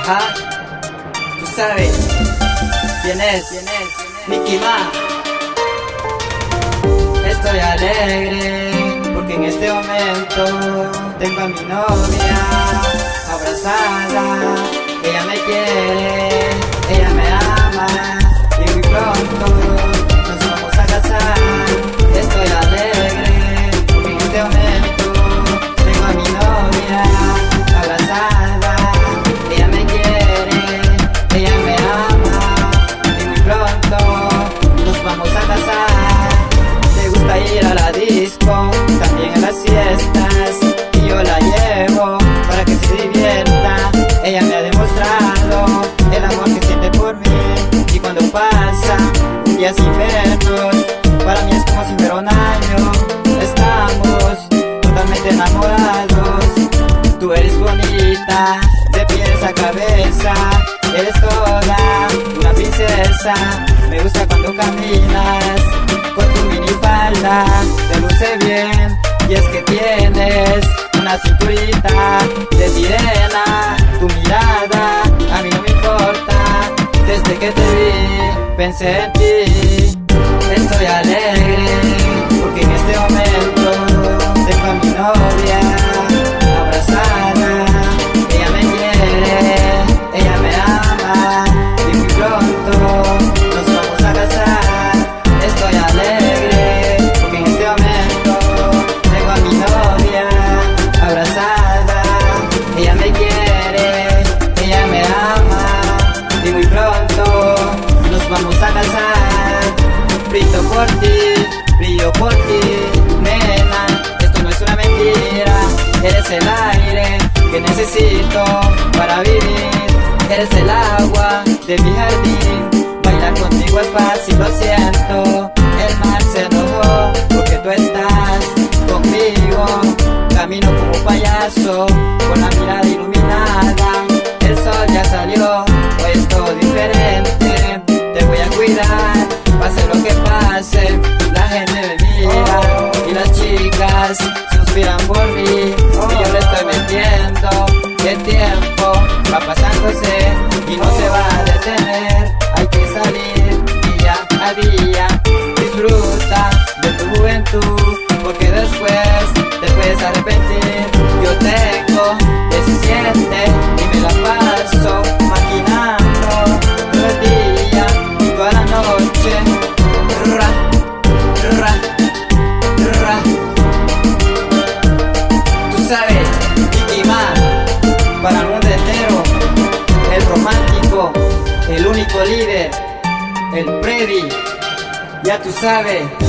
Ajá, tú sabes quién es, quién es, Nicky Ma. Estoy alegre porque en este momento tengo a mi novia abrazada. Ella me quiere, también a las fiestas y yo la llevo para que se divierta. Ella me ha demostrado el amor que siente por mí y cuando pasa un día sin vernos, para mí es como si fuera un año. Estamos totalmente enamorados. Tú eres bonita, de pies a cabeza, eres toda una princesa. Me gusta cuando caminas con tu minifalda, y es que tienes una cinturita de sirena. Tu mirada a mí no me importa, desde que te vi pensé en ti. Por ti, brillo por ti, nena. Esto no es una mentira, eres el aire que necesito para vivir. Eres el agua de mi jardín. Bailar contigo es fácil, lo siento. El mar se enojó porque tú estás conmigo. Camino como payaso, con la metiendo. El el único líder, el Freddy, ya tú sabes.